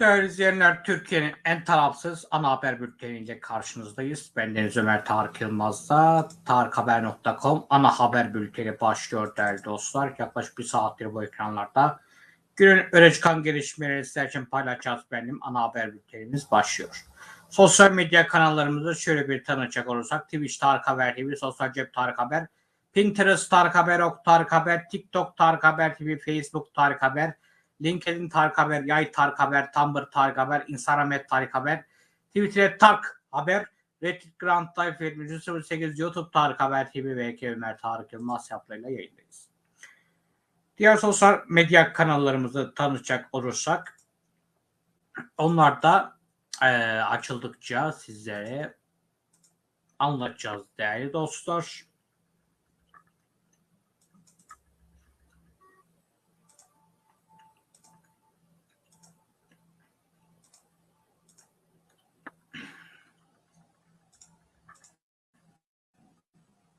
Değerli izleyenler, Türkiye'nin en tarafsız ana haber bülteniyle karşınızdayız. Ben Deniz Ömer Tarık Yılmaz'da tarikhaber.com ana haber bülteni başlıyor değerli dostlar. Yaklaşık bir saattir bu ekranlarda. Günün öne çıkan gelişmeleri sizler için paylaşacağız benim ana haber bültenimiz başlıyor. Sosyal medya kanallarımızı şöyle bir tanıcak olursak Twitch Tarık Haber TV, Sosyal Cep Tarık Haber, Pinterest Tarık Haber, Ok Tarık Haber, TikTok Tarık Haber TV, Facebook Tarık Haber, LinkedIn Tarık Haber, Yay Tarık Haber, Tumblr Tarık Haber, Instagram et Tarık Haber, Twitter Tarık Haber, Reddit Grand Life 08 YouTube Tarık Haber TV ve Eke Ömer Tarık Yılmaz hesaplarıyla yayındayız. Diğer sosyal medya kanallarımızı tanıtacak olursak onlar da e, açıldıkça sizlere anlatacağız değerli dostlar.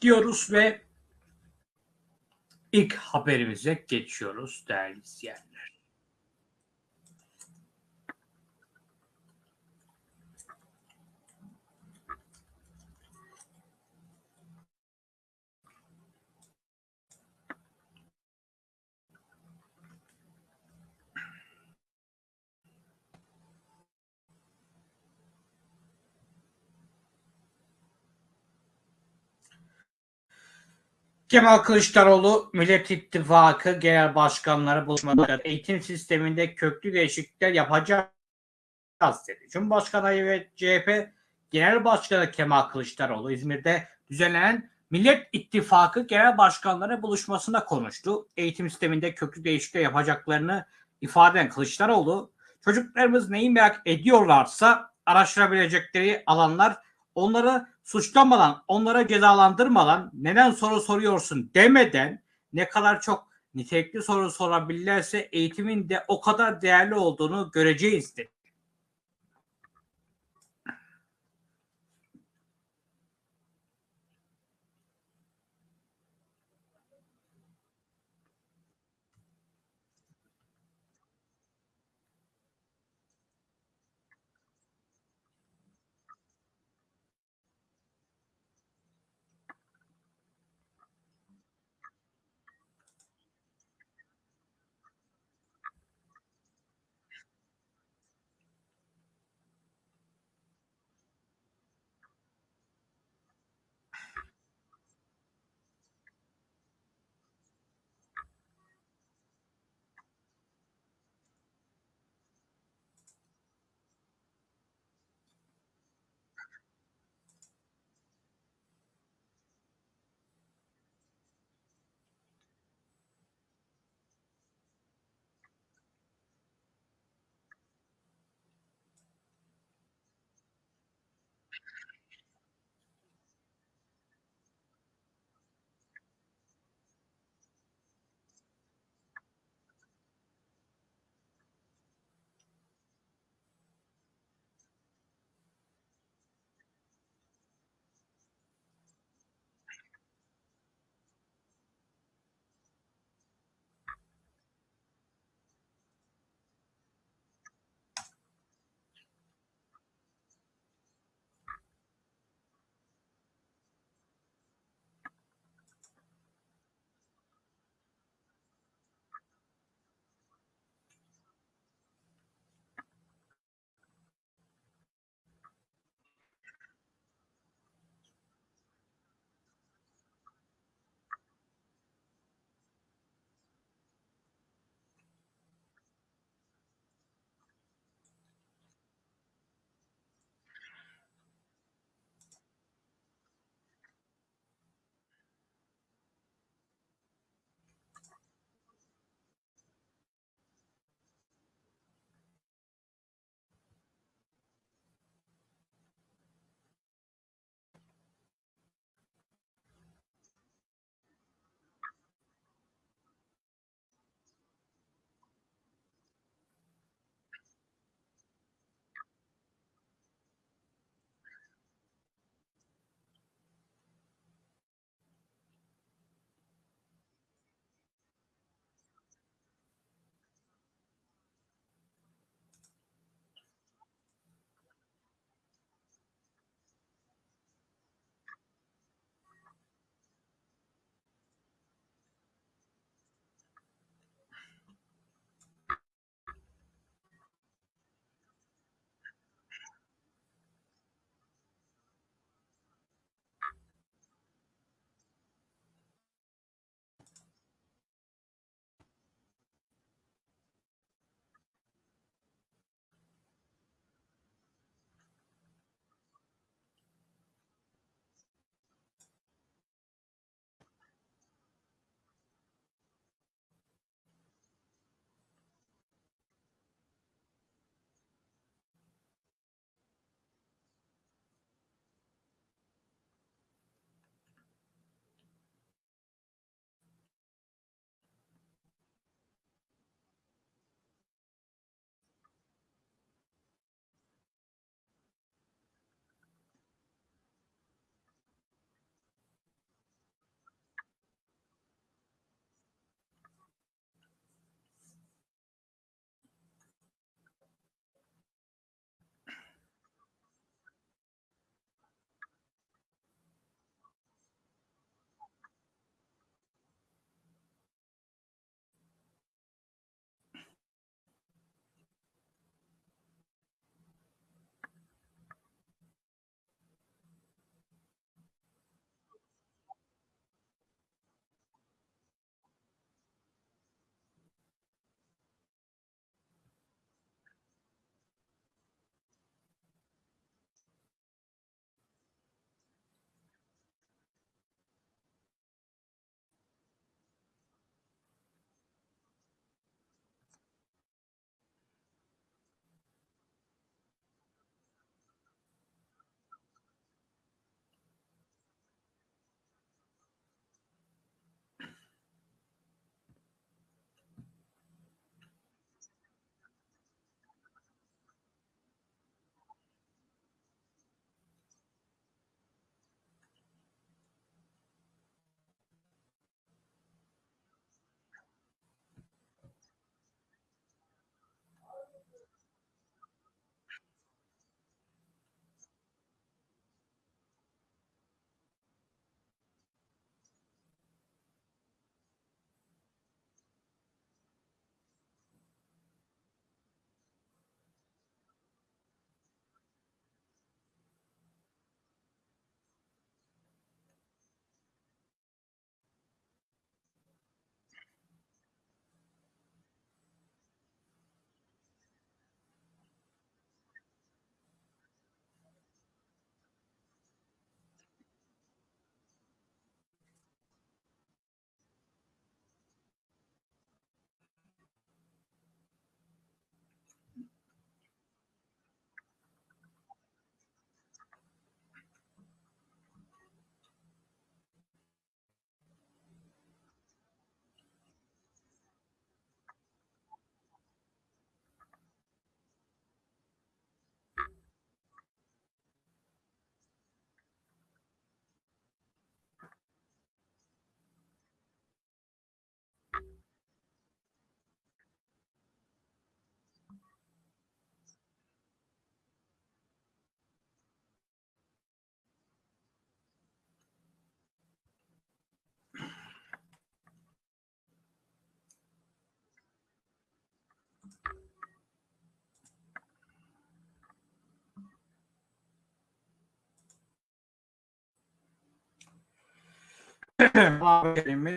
Diyoruz ve ilk haberimize geçiyoruz değerli izleyenler. Kemal Kılıçdaroğlu Millet İttifakı Genel Başkanları buluşmada eğitim sisteminde köklü değişiklikler yapacağız dedi. Cumhurbaşkanı ve CHP Genel Başkanı Kemal Kılıçdaroğlu İzmir'de düzenlenen Millet İttifakı Genel Başkanları buluşmasında konuştu. Eğitim sisteminde köklü değişiklikler yapacaklarını ifade eden Kılıçdaroğlu, çocuklarımız neyi merak ediyorlarsa araştırabilecekleri alanlar onları suçlamadan, onlara cezalandırmadan neden soru soruyorsun demeden ne kadar çok nitelikli soru sorabilirlerse eğitimin de o kadar değerli olduğunu göreceğiz.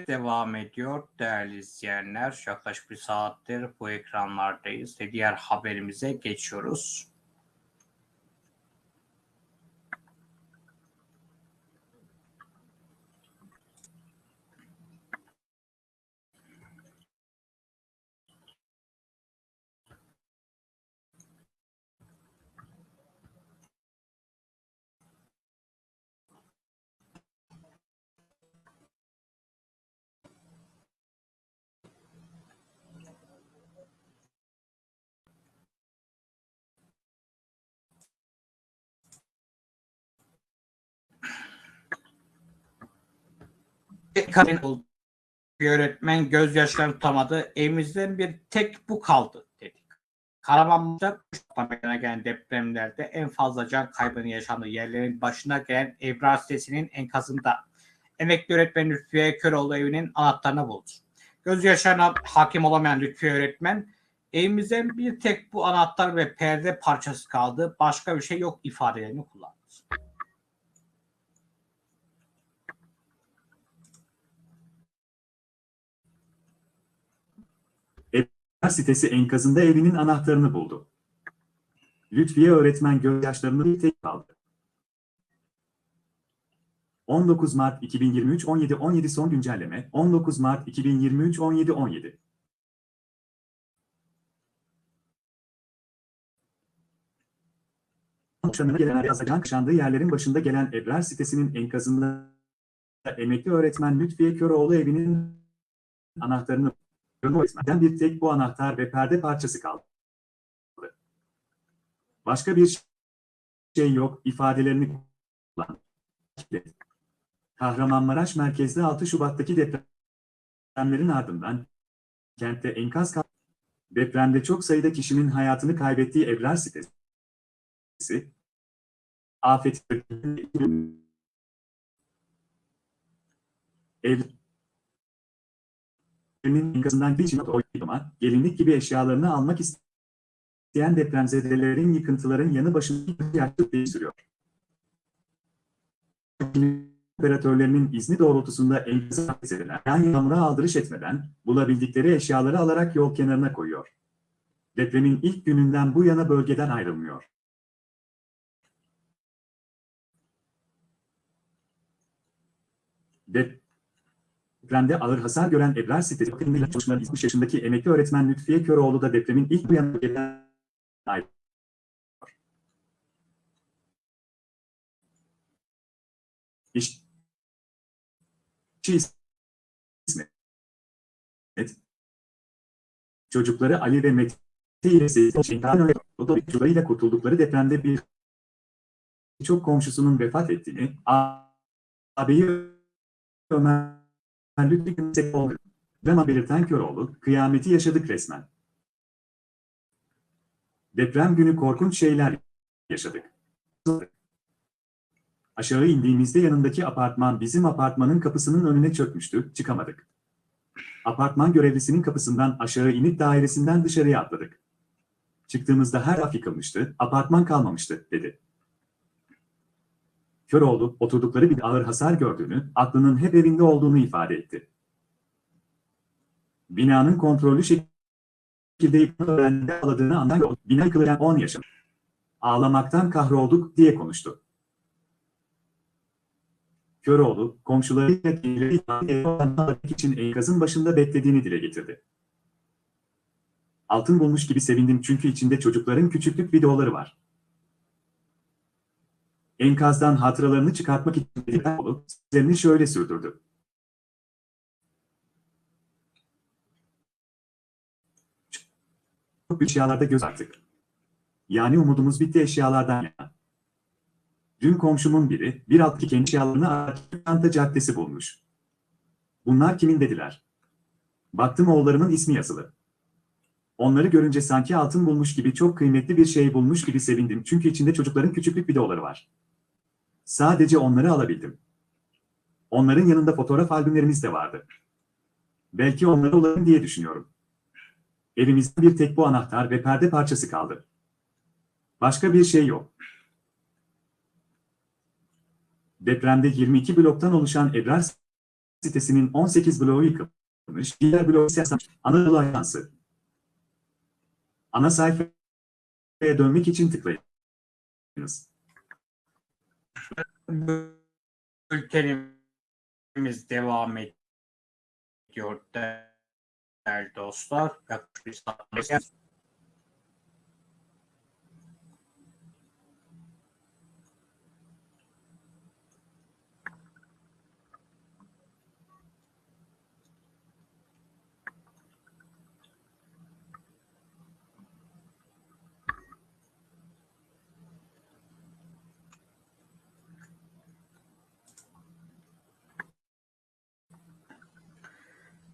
Devam ediyor değerli izleyenler. Yaklaşık bir saattir bu ekranlardayız ve diğer haberimize geçiyoruz. Kadın bir öğretmen gözyaşlarını tutamadı. Evimizden bir tek bu kaldı dedik. Kahramanmaraş'ta meydana gelen depremlerde en fazla can kaybının yaşandığı yerlerin başına gelen Ebrar sitesinin enkazında emekli öğretmen Lütfiye Köroğlu evinin anahtarını buldu. Gözyaşlarına hakim olamayan Lütfiye öğretmen evimizden bir tek bu anahtar ve perde parçası kaldı. Başka bir şey yok ifadelerini kullandı. Sitesi enkazında evinin anahtarını buldu. Lütfiye öğretmen gözyaşlarını bir tek kaldı. 19 Mart 2023 17-17 son güncelleme 19 Mart 2023 17-17 Boşanına gelen Yazacan kışandığı yerlerin başında gelen Ebrar sitesinin enkazında emekli öğretmen Lütfiye Köroğlu evinin anahtarını öğretmenden bir tek bu anahtar ve perde parçası kaldı. Başka bir şey yok ifadelerini kullandı. Kahramanmaraş merkezli 6 Şubat'taki depremlerin ardından kentte enkaz kaldı. Depremde çok sayıda kişinin hayatını kaybettiği Ebrar sitesi, afet ev evinin enkazından bir oynama, gelinlik gibi eşyalarını almak isteyen depremzedelerin yıkıntıların yanı başında yaklaşık değiştiriyor. Operatörlerinin izni doğrultusunda enkazı akses edilen, yan yağmura aldırış etmeden, bulabildikleri eşyaları alarak yol kenarına koyuyor. Depremin ilk gününden bu yana bölgeden ayrılmıyor. Dep Depremde ağır hasar gören Ebrar sitesi bakımıyla çalışmaları 60 yaşındaki emekli öğretmen Lütfiye Köroğlu da depremin ilk uyanık gelen ayrılıyor. İş, İsmet. Çocukları Ali ve Mete ile çocuklarıyla kurtuldukları depremde bir çok komşusunun vefat ettiğini, ağabeyi Ömer Lütfi Yüksek oldu. Drama belirten Köroğlu, kıyameti yaşadık resmen. Deprem günü korkunç şeyler yaşadık. Aşağı indiğimizde yanındaki apartman bizim apartmanın kapısının önüne çökmüştü, çıkamadık. Apartman görevlisinin kapısından aşağı inip dairesinden dışarıya atladık. Çıktığımızda her af yıkılmıştı, apartman kalmamıştı, dedi. Köroğlu, oturdukları bir ağır hasar gördüğünü, aklının hep evinde olduğunu ifade etti. Binanın kontrollü şekilde öğrendiğinde ağladığını andan bina yıkılırken 10 yaşında. Ağlamaktan kahrolduk diye konuştu. Köroğlu, komşularıyla kendileri için enkazın başında beklediğini dile getirdi. Altın bulmuş gibi sevindim çünkü içinde çocukların küçüklük videoları var. Enkazdan hatıralarını çıkartmak için olup şöyle sürdürdü. Çok eşyalarda göz attık. Yani umudumuz bitti eşyalardan yana. Dün komşumun biri bir alttaki kendi eşyalarını Arakanta Caddesi bulmuş. Bunlar kimin dediler. Baktım oğullarımın ismi yazılı. Onları görünce sanki altın bulmuş gibi çok kıymetli bir şey bulmuş gibi sevindim çünkü içinde çocukların küçüklük videoları var. Sadece onları alabildim. Onların yanında fotoğraf albümlerimiz de vardı. Belki onları olalım diye düşünüyorum. Evimizde bir tek bu anahtar ve perde parçası kaldı. Başka bir şey yok. Depremde 22 bloktan oluşan Ebrar sitesinin 18 bloğu yıkılmış, diğer bloğu ise Anadolu Ajansı. Ana sayfaya dönmek için tıklayınız. Bültenimiz devam ediyor değerli dostlar. Yaklaşık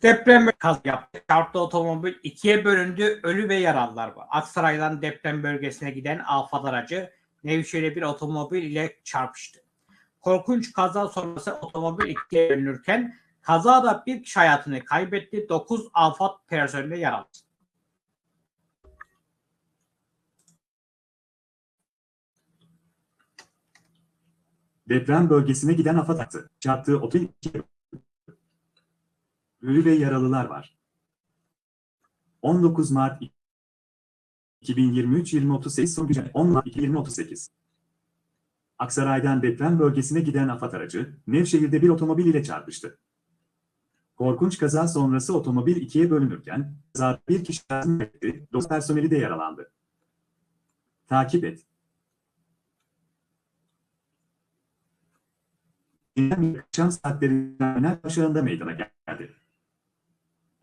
Deprem kaz yaptı. Çarptı otomobil ikiye bölündü. Ölü ve yaralılar var. Aksaray'dan deprem bölgesine giden Afat aracı Nevşehir'e bir otomobil ile çarpıştı. Korkunç kaza sonrası otomobil ikiye bölünürken kazada bir kişi hayatını kaybetti. 9 Afat personeli yaralandı. Deprem bölgesine giden AFAD attı. Çarptığı otel Ölü ve yaralılar var. 19 Mart 2023 2038 son güncel 10 Mart 2038 Aksaray'dan deprem bölgesine giden AFAD aracı, Nevşehir'de bir otomobil ile çarpıştı. Korkunç kaza sonrası otomobil ikiye bölünürken, kazada bir kişi kaybetti, 9 personeli de yaralandı. Takip et. Dinlen akşam saatlerinde terminal aşağında meydana geldi.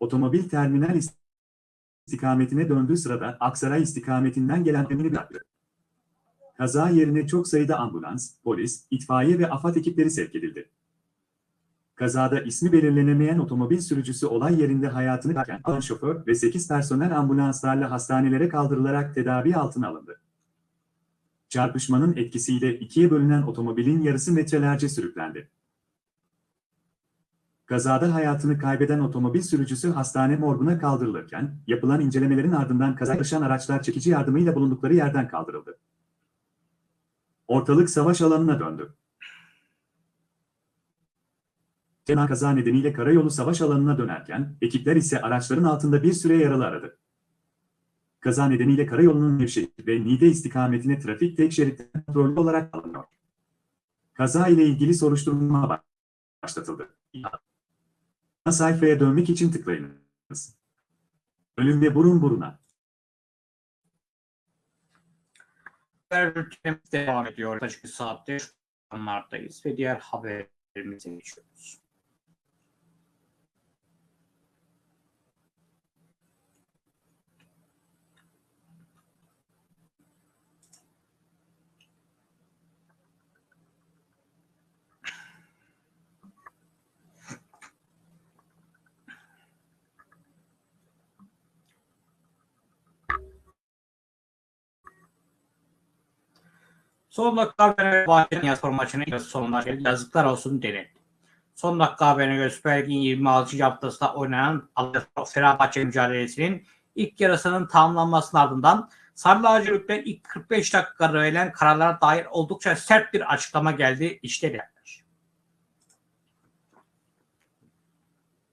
Otomobil terminal istikametine döndüğü sırada Aksaray istikametinden gelen temini bıraktı. Kaza yerine çok sayıda ambulans, polis, itfaiye ve AFAD ekipleri sevk edildi. Kazada ismi belirlenemeyen otomobil sürücüsü olay yerinde hayatını kaybeden şoför ve 8 personel ambulanslarla hastanelere kaldırılarak tedavi altına alındı. Çarpışmanın etkisiyle ikiye bölünen otomobilin yarısı metrelerce sürüklendi. Kazada hayatını kaybeden otomobil sürücüsü hastane morguna kaldırılırken, yapılan incelemelerin ardından kaza yaşayan araçlar çekici yardımıyla bulundukları yerden kaldırıldı. Ortalık savaş alanına döndü. Tema kaza nedeniyle karayolu savaş alanına dönerken, ekipler ise araçların altında bir süre yaralı aradı. Kaza nedeniyle karayolunun Nevşehir ve Niğde istikametine trafik tek şerit kontrollü olarak alınıyor. Kaza ile ilgili soruşturma başlatıldı. Sayfaya dönmek için tıklayınız. Ölüm ve burun buruna. Haber devam ediyor. Yaklaşık bir saattir anlardayız ve diğer haberimize geçiyoruz. Son dakika haberine Bahçe'nin yatırım maçının ilk sonuna geldi. Yazıklar olsun denildi. Son dakika haberine göre Süper Lig'in 26. haftasında oynanan Fenerbahçe mücadelesinin ilk yarısının tamamlanmasının ardından Sarı Lacivert'ten ilk 45 dakika verilen kararlara dair oldukça sert bir açıklama geldi. İşte değerler.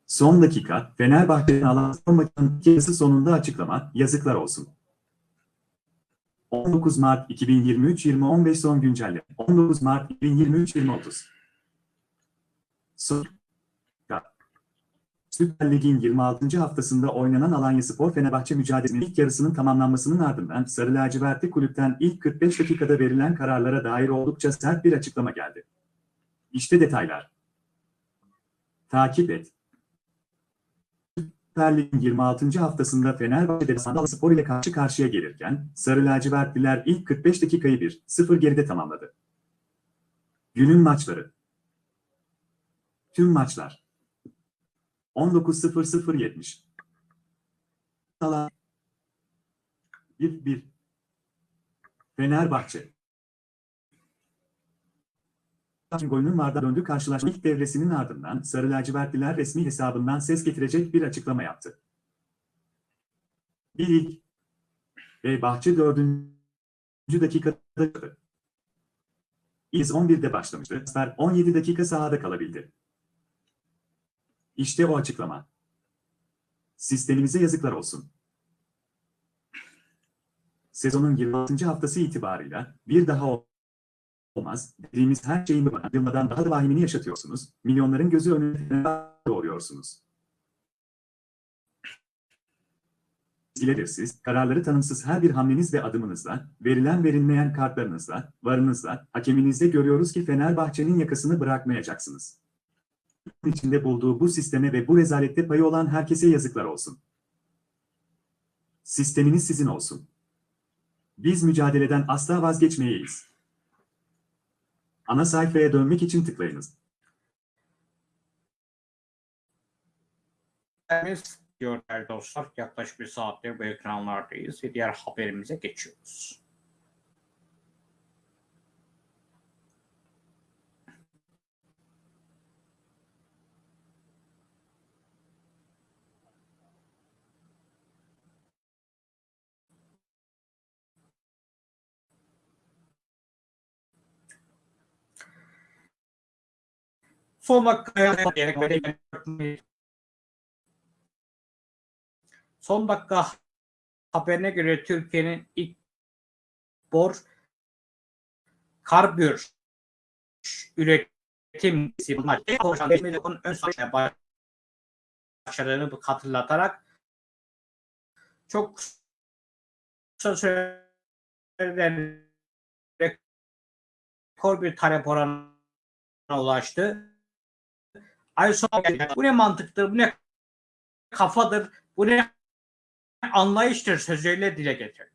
Son dakika, Fenerbahçe'nin alan maçının ilk yarısı sonunda açıklama, yazıklar olsun. 19 Mart 2023 2015 son güncelleme. 19 Mart 2023 2030. Son Süper Lig'in 26. haftasında oynanan Alanya Spor Fenerbahçe mücadelesinin ilk yarısının tamamlanmasının ardından Sarı Lacivertli kulüpten ilk 45 dakikada verilen kararlara dair oldukça sert bir açıklama geldi. İşte detaylar. Takip et. Lig'in 26. haftasında Fenerbahçe'de Sandal Spor ile karşı karşıya gelirken Sarı Lacivertliler ilk 45 dakikayı 1-0 geride tamamladı. Günün maçları. Tüm maçlar. 19.00-70 Sala 1-1 Fenerbahçe golünün varda döndü karşılaşma ilk devresinin ardından Sarı Lacivertliler resmi hesabından ses getirecek bir açıklama yaptı. Bir ilk ve Bahçe 4. dakikada İz 11'de başlamıştı. Star 17 dakika sahada kalabildi. İşte o açıklama. Sistemimize yazıklar olsun. Sezonun 26. haftası itibarıyla bir daha olmaz dediğimiz her şeyin yılmadan daha da vahimini yaşatıyorsunuz. Milyonların gözü önüne doğruyorsunuz. İledersiz, kararları tanımsız her bir hamleniz ve adımınızla, verilen verilmeyen kartlarınızla, varınızla, hakeminizde görüyoruz ki Fenerbahçe'nin yakasını bırakmayacaksınız. İçinde bulduğu bu sisteme ve bu rezalette payı olan herkese yazıklar olsun. Sisteminiz sizin olsun. Biz mücadeleden asla vazgeçmeyeyiz. Ana sayfaya dönmek için tıklayınız. Değerli dostlar yaklaşık bir saattir bu ekranlardayız ve diğer haberimize geçiyoruz. Son dakikaya böyle Son dakika haberine göre Türkiye'nin ilk bor karbür üretim onun ön savaşına başladığını hatırlatarak çok kısa sürede rekor bir talep oranına ulaştı. Ay sonra bu ne mantıktır, bu ne kafadır, bu ne anlayıştır sözüyle dile getirdi.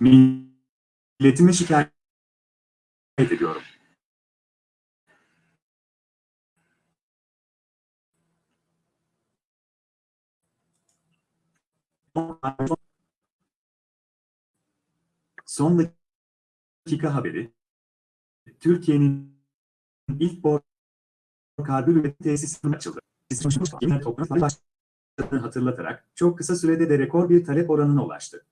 Milletimi şikayet ediyorum. Son dakika haberi. Türkiye'nin ilk bor karbür üretim tesisi açıldı. Yine toplantı başladığını hatırlatarak çok kısa sürede de rekor bir talep oranına ulaştı.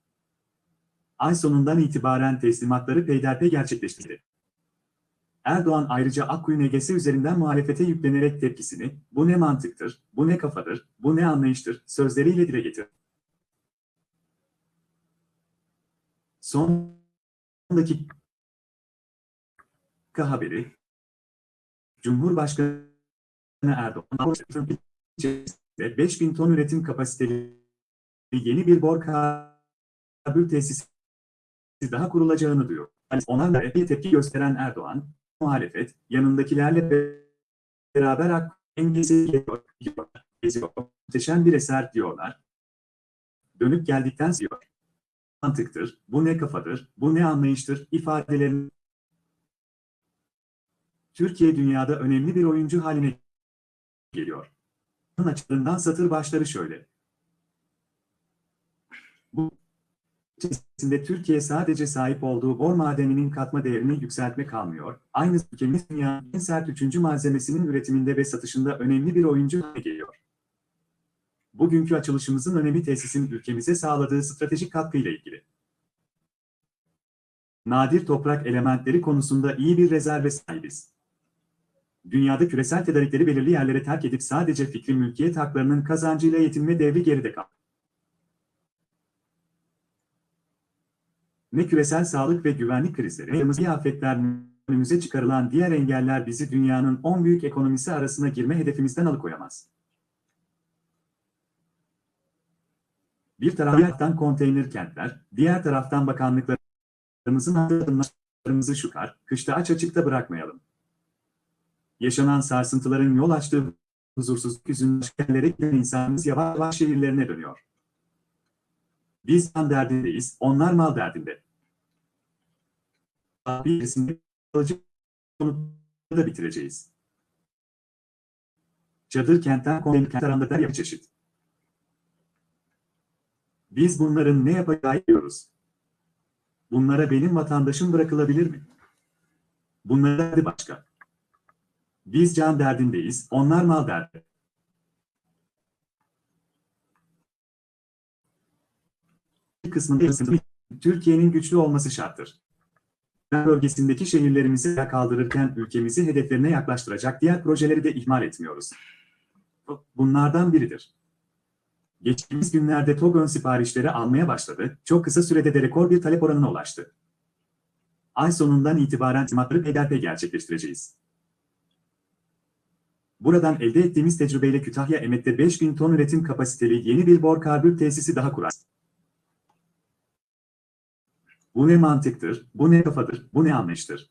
Ay sonundan itibaren teslimatları peyderpey gerçekleştirdi. Erdoğan ayrıca Akkuyu Negesi üzerinden muhalefete yüklenerek tepkisini, bu ne mantıktır, bu ne kafadır, bu ne anlayıştır, sözleriyle dile getirdi. Son dakika haberi, Cumhurbaşkanı Erdoğan, 5000 ton üretim kapasiteli yeni bir bor karbür tesisi daha kurulacağını duyuyor. Yani onlarla bir tepki gösteren Erdoğan, muhalefet, yanındakilerle beraber ak geziyor, geziyor. Muhteşem bir eser diyorlar. Dönüp geldikten sonra mantıktır, bu ne kafadır, bu ne anlayıştır ifadelerin Türkiye dünyada önemli bir oyuncu haline geliyor. Bunun açılarından satır başları şöyle. Bu içerisinde Türkiye sadece sahip olduğu bor madeninin katma değerini yükseltme kalmıyor. Aynı ülkemiz dünyanın en sert üçüncü malzemesinin üretiminde ve satışında önemli bir oyuncu haline geliyor. Bugünkü açılışımızın önemi tesisin ülkemize sağladığı stratejik katkıyla ilgili. Nadir toprak elementleri konusunda iyi bir rezerve sahibiz. Dünyada küresel tedarikleri belirli yerlere terk edip sadece fikri mülkiyet haklarının kazancıyla yetinme devri geride kaldı. Ne küresel sağlık ve güvenlik krizleri, ne afetler, önümüze çıkarılan diğer engeller bizi dünyanın 10 büyük ekonomisi arasına girme hedefimizden alıkoyamaz. Bir taraftan konteyner kentler, diğer taraftan bakanlıklarımızın adımlarımızı şukar, kışta aç açıkta bırakmayalım. Yaşanan sarsıntıların yol açtığı huzursuzluk yüzünden yerlere giden insanımız yavaş yavaş şehirlerine dönüyor. Biz can derdindeyiz, onlar mal derdinde. Birisinde kalıcı da bitireceğiz. Çadır kentten konteyner kent arasında der çeşit. Biz bunların ne yapacağı biliyoruz. Bunlara benim vatandaşım bırakılabilir mi? Bunlara başka. Biz can derdindeyiz, onlar mal derdi. Kısmında Türkiye'nin güçlü olması şarttır. Bölgesindeki şehirlerimizi kaldırırken ülkemizi hedeflerine yaklaştıracak diğer projeleri de ihmal etmiyoruz. Bu- Bunlardan biridir. Geçtiğimiz günlerde TOG ön siparişleri almaya başladı, çok kısa sürede de rekor bir talep oranına ulaştı. Ay sonundan itibaren teslimatları peyderpey gerçekleştireceğiz. Buradan elde ettiğimiz tecrübeyle Kütahya Emet'te 5000 ton üretim kapasiteli yeni bir bor karbür tesisi daha kurar. Bu ne mantıktır, bu ne kafadır, bu ne anlayıştır.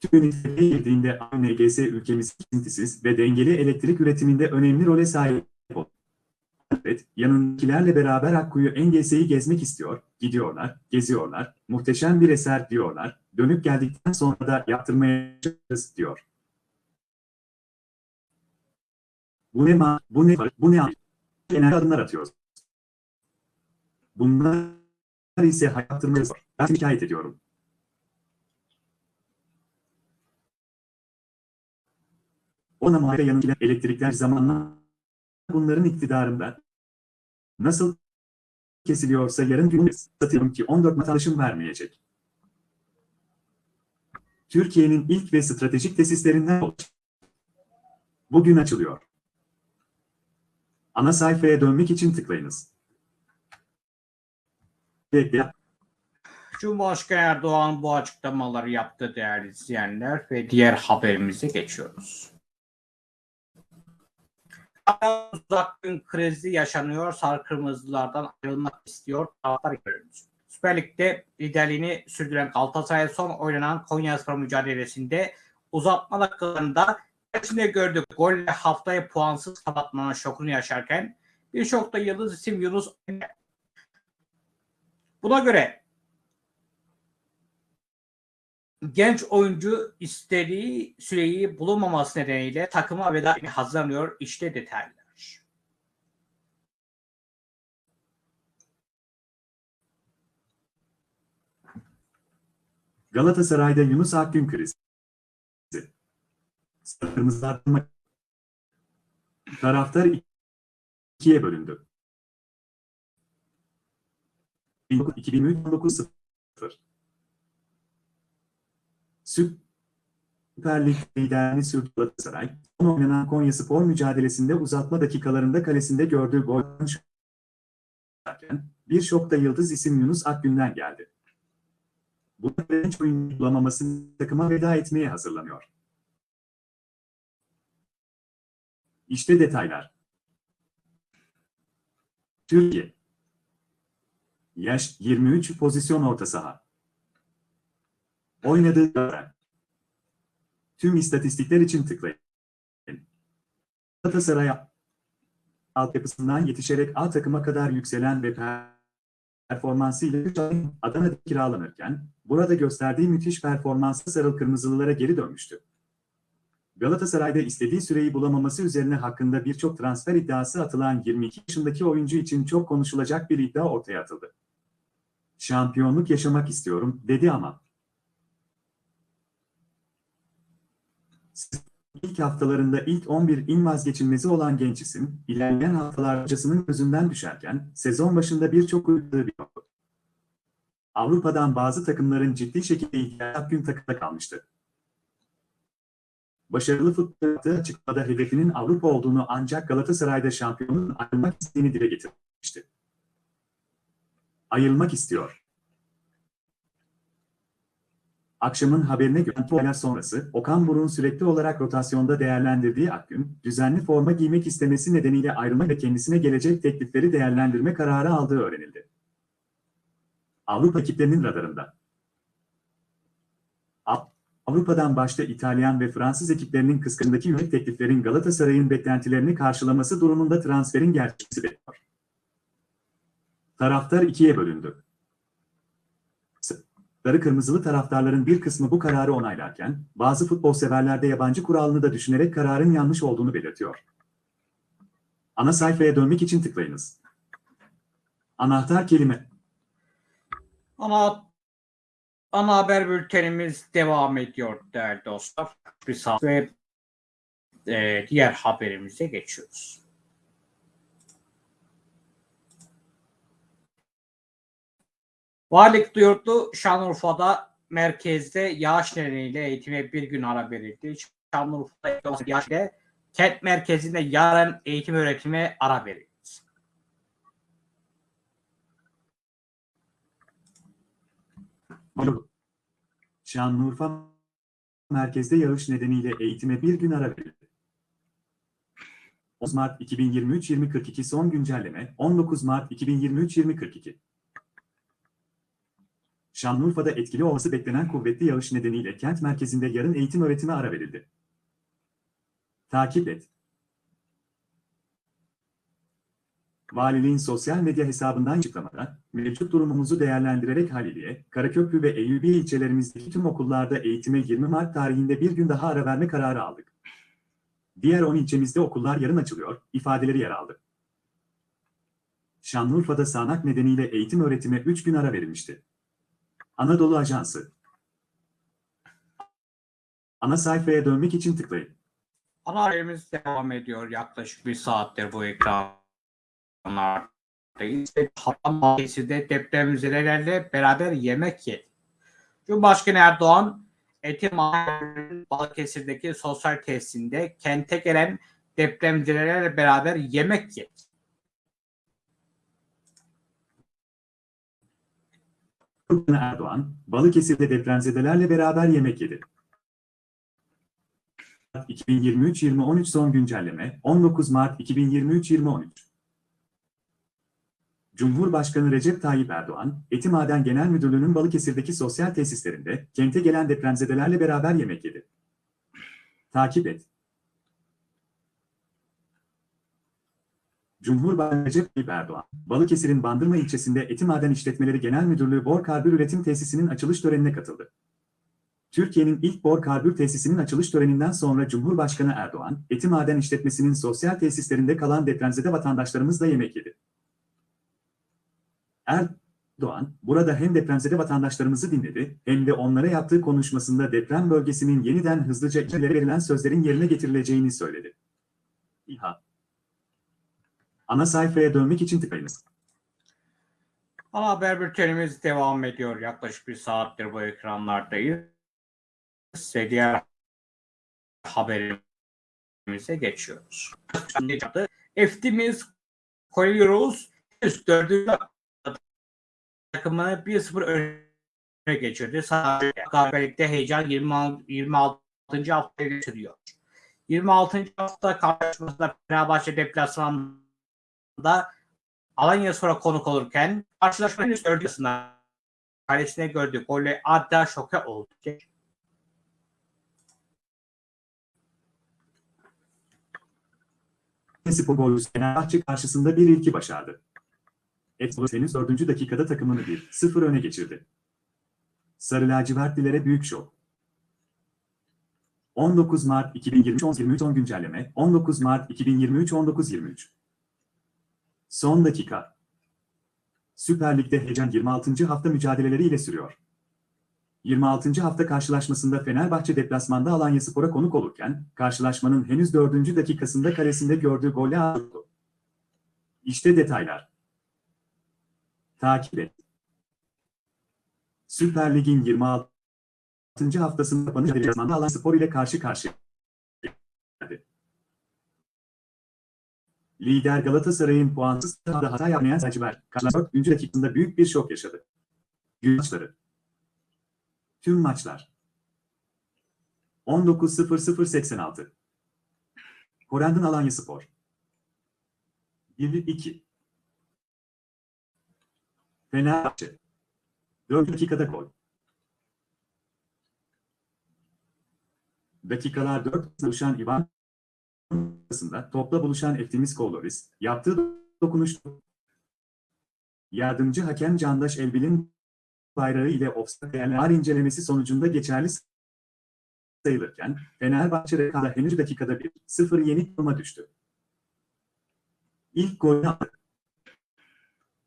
Tüm üniteye girdiğinde ANGS ülkemiz kesintisiz ve dengeli elektrik üretiminde önemli role sahip oldu. Evet, yanındakilerle beraber Akkuyu Engese'yi gezmek istiyor, gidiyorlar, geziyorlar, muhteşem bir eser diyorlar, dönüp geldikten sonra da yaptırmaya çalışacağız diyor. Bu ne ma, bu ne bu ne genel adımlar atıyoruz. Bunlar ise hayattırmaya zor. Ben şikayet ediyorum. Ona muhalefet yanındakiler elektrikler zamanla bunların iktidarında nasıl kesiliyorsa yarın gün satıyorum ki 14 vatandaşım vermeyecek. Türkiye'nin ilk ve stratejik tesislerinden olacak. Bugün açılıyor. Ana sayfaya dönmek için tıklayınız. Bekle. Cumhurbaşkanı Erdoğan bu açıklamaları yaptı değerli izleyenler ve diğer haberimize geçiyoruz. Uzak gün krizi yaşanıyor. Sarı Kırmızılardan ayrılmak istiyor. Taraftar görüyoruz. Süper Lig'de liderliğini sürdüren Galatasaray son oynanan Konyaspor mücadelesinde uzatma dakikalarında içinde gördük. Golle haftayı puansız kapatmanın şokunu yaşarken birçok da yıldız isim Yunus. Buna göre genç oyuncu istediği süreyi bulunmaması nedeniyle takıma veda hazırlanıyor. İşte detaylar. Galatasaray'da Yunus Akgün krizi. Kırmızılar taraftar ikiye bölündü. 2019 0 Süper Lig liderliğini sürdü Galatasaray. Son oynanan Konya Spor mücadelesinde uzatma dakikalarında kalesinde gördüğü şarken bir şokta yıldız isim Yunus Akgün'den geldi. Bu genç oyuncu bulamaması takıma veda etmeye hazırlanıyor. İşte detaylar. Türkiye. Yaş 23 pozisyon orta saha. Oynadığı dönem. Tüm istatistikler için tıklayın. Galatasaray altyapısından yetişerek A takıma kadar yükselen ve performansıyla Adana'da kiralanırken, burada gösterdiği müthiş performanslı sarıl kırmızılılara geri dönmüştü. Galatasaray'da istediği süreyi bulamaması üzerine hakkında birçok transfer iddiası atılan 22 yaşındaki oyuncu için çok konuşulacak bir iddia ortaya atıldı. Şampiyonluk yaşamak istiyorum, dedi ama. İlk haftalarında ilk 11 in vazgeçilmezi olan genç isim, ilerleyen haftalar hocasının gözünden düşerken, sezon başında birçok uyuttuğu bir yoktu. Avrupa'dan bazı takımların ciddi şekilde ihtiyacı gün takımda kalmıştı. Başarılı futbol yaptığı açıklamada hedefinin Avrupa olduğunu ancak Galatasaray'da şampiyonun ayrılmak isteğini dile getirmişti. Ayrılmak istiyor. Akşamın haberine göre olaylar sonrası Okan Buruk'un sürekli olarak rotasyonda değerlendirdiği Akgün, düzenli forma giymek istemesi nedeniyle ayrılma ve kendisine gelecek teklifleri değerlendirme kararı aldığı öğrenildi. Avrupa ekiplerinin radarında. Avrupa'dan başta İtalyan ve Fransız ekiplerinin kıskandaki yönelik tekliflerin Galatasaray'ın beklentilerini karşılaması durumunda transferin gerçeği bekliyor. Taraftar ikiye bölündü. Sarı kırmızılı taraftarların bir kısmı bu kararı onaylarken, bazı futbol severler de yabancı kuralını da düşünerek kararın yanlış olduğunu belirtiyor. Ana sayfaya dönmek için tıklayınız. Anahtar kelime. Ana ana haber bültenimiz devam ediyor değerli dostlar. Bir saat ve e, diğer haberimize geçiyoruz. Valilik duyurdu Şanlıurfa'da merkezde yağış nedeniyle eğitime bir gün ara verildi. Şanlıurfa'da yağış ile kent merkezinde yarın eğitim öğretime ara verildi. Şanlıurfa merkezde yağış nedeniyle eğitime bir gün ara verildi. 10 Mart 2023-2042 son güncelleme 19 Mart 2023-2042 Şanlıurfa'da etkili olması beklenen kuvvetli yağış nedeniyle kent merkezinde yarın eğitim öğretime ara verildi. Takip et. Valiliğin sosyal medya hesabından açıklamada, mevcut durumumuzu değerlendirerek Haliliye, Karaköprü ve Eyyubiye ilçelerimizdeki tüm okullarda eğitime 20 Mart tarihinde bir gün daha ara verme kararı aldık. Diğer 10 ilçemizde okullar yarın açılıyor, ifadeleri yer aldı. Şanlıurfa'da sağanak nedeniyle eğitim öğretime 3 gün ara verilmişti. Anadolu Ajansı Ana sayfaya dönmek için tıklayın. Ana haberimiz devam ediyor. Yaklaşık bir saattir bu ekranlardayız. Hatta mahallesinde depremzedelerle beraber yemek yedi. Cumhurbaşkanı Erdoğan, Eti Mahallenin Balıkesir'deki sosyal tesisinde kente gelen depremzedelerle beraber yemek yedi. Cumhurbaşkanı Erdoğan, Balıkesir'de depremzedelerle beraber yemek yedi. 2023-2013 son güncelleme 19 Mart 2023-2013 Cumhurbaşkanı Recep Tayyip Erdoğan, Etimaden Genel Müdürlüğü'nün Balıkesir'deki sosyal tesislerinde kente gelen depremzedelerle beraber yemek yedi. Takip et. Cumhurbaşkanı Recep Tayyip Erdoğan, Balıkesir'in Bandırma ilçesinde Etimaden İşletmeleri Genel Müdürlüğü Bor Karbür Üretim Tesisi'nin açılış törenine katıldı. Türkiye'nin ilk bor karbür tesisinin açılış töreninden sonra Cumhurbaşkanı Erdoğan, Etimaden işletmesinin sosyal tesislerinde kalan depremzede vatandaşlarımızla yemek yedi. Erdoğan, burada hem depremzede vatandaşlarımızı dinledi, hem de onlara yaptığı konuşmasında deprem bölgesinin yeniden hızlıca içerilere verilen sözlerin yerine getirileceğini söyledi. İHA Ana sayfaya dönmek için tıklayınız. Ana haber bültenimiz devam ediyor. Yaklaşık bir saattir bu ekranlardayız. Ve diğer haberimize geçiyoruz. Eftimiz koyuyoruz. 4. takımını 1-0 öne geçirdi. Sadece heyecan 26. 26. haftaya geçiriyor. 26. hafta karşılaşmasında Fenerbahçe deplasmanında Alanya sonra konuk olurken karşılaşmanın henüz dördüncüsünde kalesine gördüğü golle adeta şoke oldu. Spor golcüsü Fenerbahçe karşısında bir ilki başardı. Etsolos henüz 4. dakikada takımını 1-0 öne geçirdi. Sarı lacivertlilere büyük şok. 19 Mart 2023 23 10 güncelleme 19 Mart 2023 19 23 Son dakika. Süper Lig'de heyecan 26. hafta mücadeleleriyle sürüyor. 26. hafta karşılaşmasında Fenerbahçe deplasmanda Alanyaspor'a konuk olurken, karşılaşmanın henüz 4. dakikasında kalesinde gördüğü golle aldı. İşte detaylar. Takip et. Süper Lig'in 26. haftasında kapanış deplasmanda Alanyaspor ile karşı karşıya. Lider Galatasaray'ın puansız sahada hata yapmayan Selçuklar, karşılaşma 4. dakikasında büyük bir şok yaşadı. Gün maçları. Tüm maçlar. 19.00.86 Korendon Alanya Spor 1-2 Fenerbahçe 4 dakikada gol. Dakikalar 4 buluşan Ivan arasında topla buluşan Eftimiz Koloris yaptığı dokunuş yardımcı hakem Candaş Elbil'in bayrağı ile değerler incelemesi sonucunda geçerli sayılırken Fenerbahçe rekabı henüz dakikada bir 0 yenik duruma düştü. İlk golü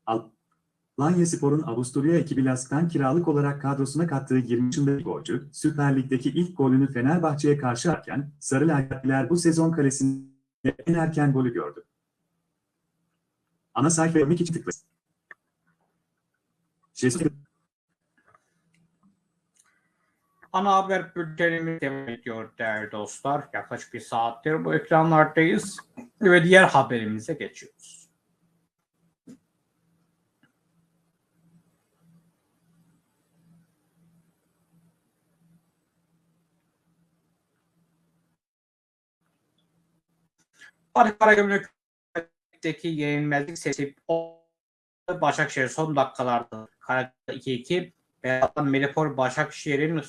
attı. Lanya Spor'un Avusturya ekibi Lask'tan kiralık olarak kadrosuna kattığı 20 yaşındaki golcü, Süper Lig'deki ilk golünü Fenerbahçe'ye karşı atken, Sarı Lagatliler bu sezon kalesinde en erken golü gördü. Ana sayfa 22 tıklayın. Ana haber bültenimiz devam ediyor değerli dostlar. Yaklaşık bir saattir bu ekranlardayız ve diğer haberimize geçiyoruz. Fatih Karagümrük'teki yenilmezlik sesi Başakşehir son dakikalarda Karagümrük 2-2 Beyaz'dan Melipor Başakşehir'in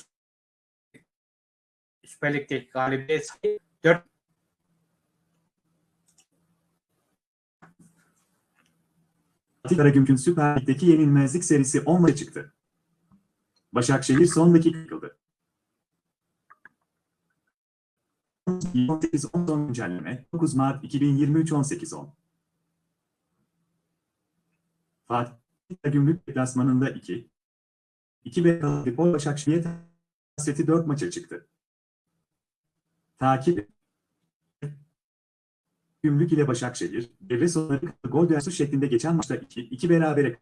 Süper Lig'deki galibiyet sayı 4 Fatih Karagümrük'ün Süper Lig'deki yenilmezlik serisi 10 maça çıktı. Başakşehir son dakika yıkıldı. 18-10 son güncelleme 9 Mart 2023 18-10 Fatih Karagümrük deplasmanında 2 2 ve Kalıpol Başakşehir hasreti 4 maça çıktı. Takip Gümrük ile Başakşehir, devre sonları gol dersi şeklinde geçen maçta 2-2 berabere.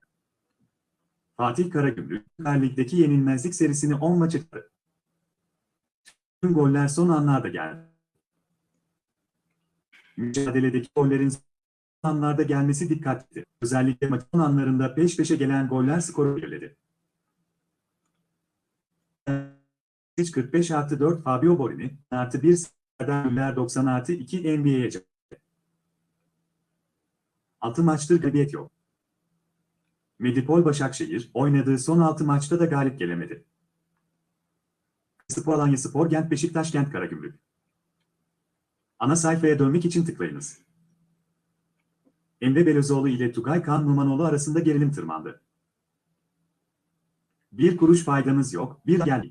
Fatih Karagümrük, Süper Lig'deki yenilmezlik serisini 10 maça çıktı. Tüm goller son anlarda geldi. Mücadeledeki gollerin anlarda gelmesi dikkatli. Özellikle maçın anlarında peş peşe gelen goller skoru belirledi. 45 artı 4 Fabio Borini artı 1 Serdar Güller 90 artı 2 NBA'ye 6 maçtır galibiyet yok. Medipol Başakşehir oynadığı son 6 maçta da galip gelemedi. Spor Alanya Spor Gent Beşiktaş Gent Karagümrük. Ana sayfaya dönmek için tıklayınız. Emre Belözoğlu ile Tugay Kan Numanoğlu arasında gerilim tırmandı. Bir kuruş faydamız yok, bir gel.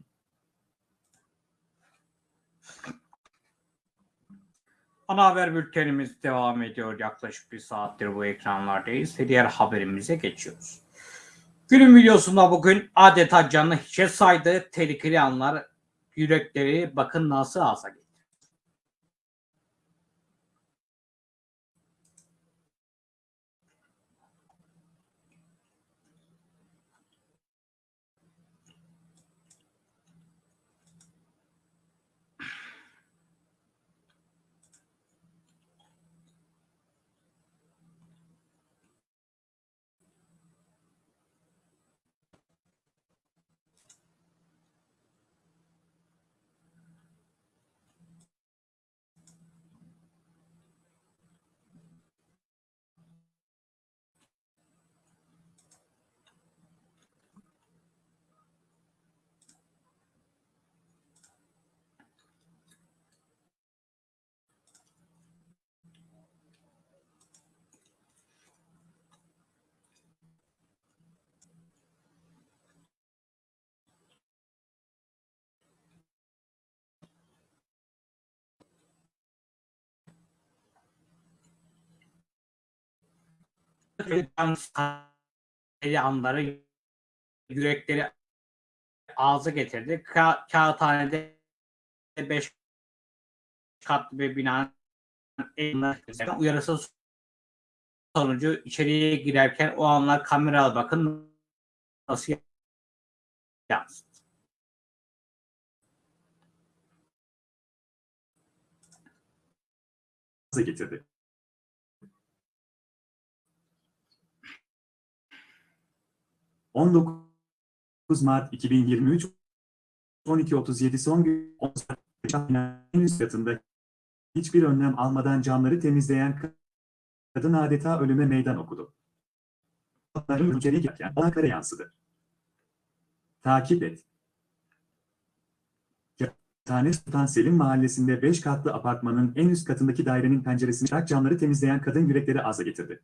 Ana haber bültenimiz devam ediyor. Yaklaşık bir saattir bu ekranlardayız diğer haberimize geçiyoruz. Günün videosunda bugün adeta canlı hiçe saydığı tehlikeli anlar yürekleri bakın nasıl asa getirdi. Eli anları yürekleri ağzı getirdi. Ka kağıthanede 5 katlı bir binanın uyarısı sonucu içeriye girerken o anlar kamera bakın nasıl yansıdı. getirdi. ...19 Mart 2023 12.37 son gün en üst katında hiçbir önlem almadan camları temizleyen kadın adeta ölüme meydan okudu. Onların içeri girerken Ankara yansıdı. Takip et. Tane Sultan Selim mahallesinde 5 katlı apartmanın en üst katındaki dairenin penceresini çak camları temizleyen kadın yürekleri aza getirdi.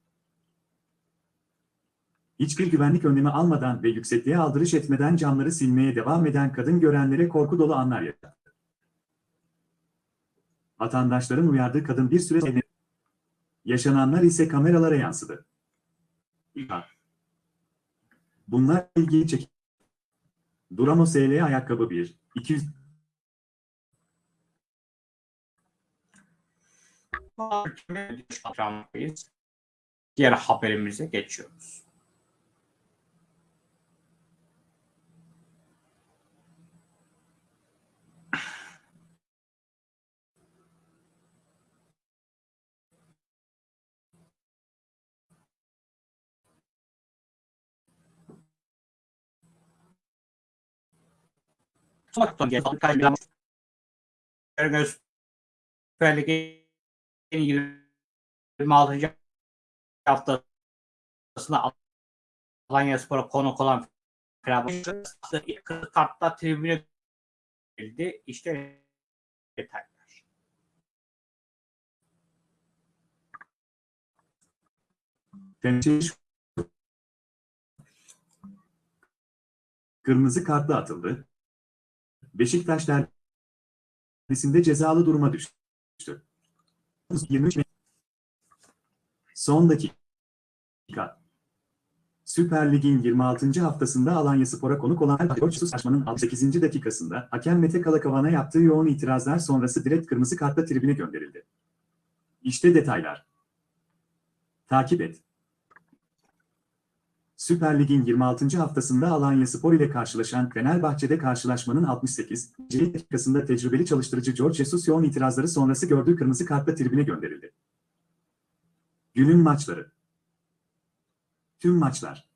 Hiçbir güvenlik önlemi almadan ve yüksekliğe aldırış etmeden camları silmeye devam eden kadın görenlere korku dolu anlar yaşattı. Vatandaşların uyardığı kadın bir süre. Yaşananlar ise kameralara yansıdı. Bunlar ilgiyi çek. Duramo SL ayakkabı 1, 200 Diğer haberimize geçiyoruz. Sokaktan gelen birkaç bir Görünüz Süper Lig'in 26. haftasında Alanya Spor'a konuk olan Fenerbahçe kırk kartla tribüne geldi. İşte detaylar. Kırmızı kartla atıldı. Beşiktaş derbisinde cezalı duruma düştü. 23 Me- Son dakika. Süper Lig'in 26. haftasında Alanya Spor'a konuk olan Koçsuz Saçman'ın 68. dakikasında hakem Mete Kalakavan'a yaptığı yoğun itirazlar sonrası direkt kırmızı kartla tribüne gönderildi. İşte detaylar. Takip et. Süper Lig'in 26. haftasında Alanya Spor ile karşılaşan Fenerbahçe'de karşılaşmanın 68. dakikasında tecrübeli çalıştırıcı George Jesus yoğun itirazları sonrası gördüğü kırmızı kartla tribüne gönderildi. Günün maçları. Tüm maçlar.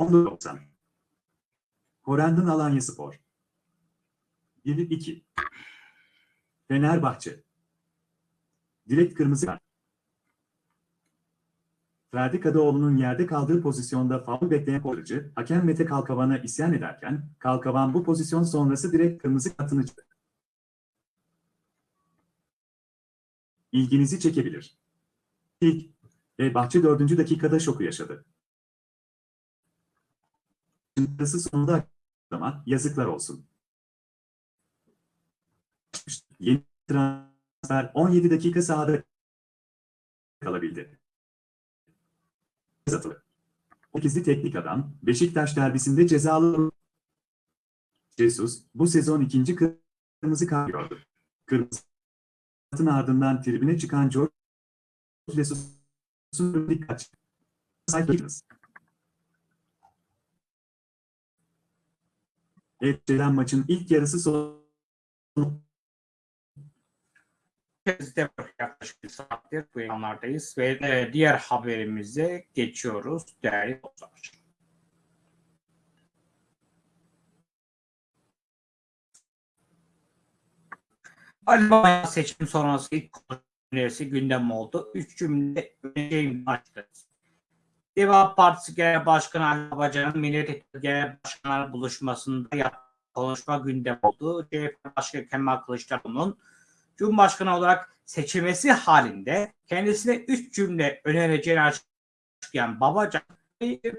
19.90 Horendon Alanya Spor 1-2 Fenerbahçe Direkt kırmızı kart. Ferdi Kadıoğlu'nun yerde kaldığı pozisyonda faul bekleyen korucu, hakem Mete Kalkavan'a isyan ederken, Kalkavan bu pozisyon sonrası direkt kırmızı kartını çıktı. İlginizi çekebilir. İlk ve Bahçe 4. dakikada şoku yaşadı. Çıktısı sonunda ama yazıklar olsun. Yeni transfer 17 dakika sahada kalabildi. Atıldı. 8'li teknik adam Beşiktaş derbisinde cezalı Jesus bu sezon ikinci kırmızı kart. Kırmızı kartın ardından tribüne çıkan George Jesus'un dikkat. Sayfayınız. Evet, maçın ilk yarısı sonu Bizde yaklaşık bir saattir bu ekranlardayız ve e, diğer haberimize geçiyoruz değerli dostlar. Baba seçim sonrası ilk kongresi gündem oldu. Üç cümle öneceğim başladı. Deva Partisi Genel Başkanı Ali Babacan'ın Millet İttifakı Genel Başkanlar buluşmasında yaptığı konuşma gündem oldu. CHP Başkanı Kemal Kılıçdaroğlu'nun Cumhurbaşkanı olarak seçilmesi halinde kendisine üç cümle önereceğini açıklayan Babacan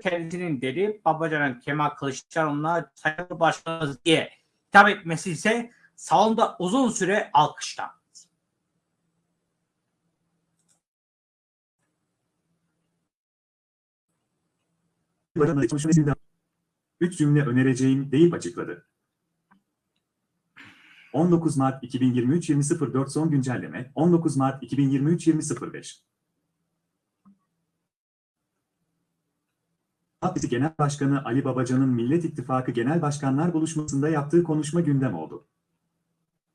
kendisinin dedi Babacan'ın Kemal Kılıçdaroğlu'na sayılı başkanımız diye hitap etmesi ise salonda uzun süre alkışlandı. Üç cümle önereceğim deyip açıkladı. 19 Mart 2023 20.04 son güncelleme 19 Mart 2023 20.05 Partisi Genel Başkanı Ali Babacan'ın Millet İttifakı Genel Başkanlar buluşmasında yaptığı konuşma gündem oldu.